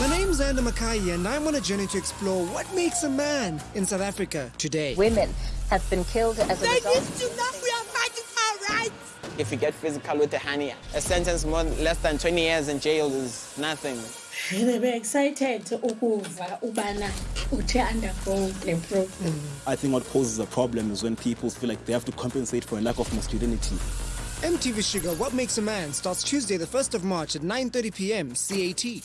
My name's Anna Makai, and I'm on a journey to explore what makes a man in South Africa today. Women have been killed as a result. used to know we are fighting rights. If you get physical with a honey, a sentence more less than 20 years in jail is nothing. They were excited ukuva ubana uthe undergo. I think what causes a problem is when people feel like they have to compensate for a lack of masculinity. MTV Shuga What Makes a Man starts Tuesday, the 1st of March at 9:30 p.m. CAT.